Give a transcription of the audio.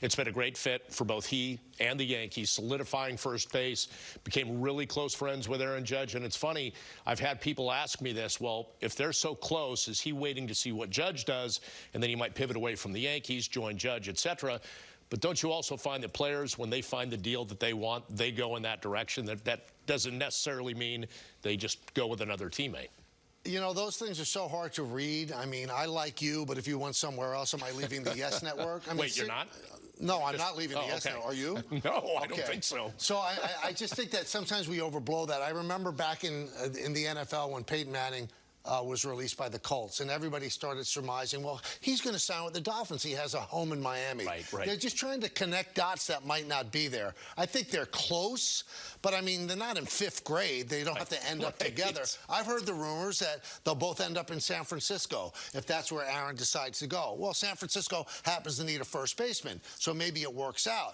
It's been a great fit for both he and the Yankees, solidifying first base, became really close friends with Aaron Judge. And it's funny, I've had people ask me this, well, if they're so close, is he waiting to see what Judge does, and then he might pivot away from the Yankees, join Judge, etc.? But don't you also find that players, when they find the deal that they want, they go in that direction? That, that doesn't necessarily mean they just go with another teammate. You know, those things are so hard to read. I mean, I like you, but if you went somewhere else, am I leaving the Yes Network? I mean, Wait, you're not? No, I'm not leaving the Oh, Yes okay. Network. Are you? No, I don't think so. So I, I, I just think that sometimes we overblow that. I remember back in uh, in the NFL when Peyton Manning uh, was released by the Colts, and everybody started surmising, well, he's going to sign with the Dolphins. He has a home in Miami. Right, right. They're just trying to connect dots that might not be there. I think they're close, but I mean, they're not in fifth grade. They don't have to end up together. I've heard the rumors that they'll both end up in San Francisco if that's where Aaron decides to go. Well, San Francisco happens to need a first baseman, so maybe it works out.